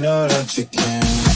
you know that you can.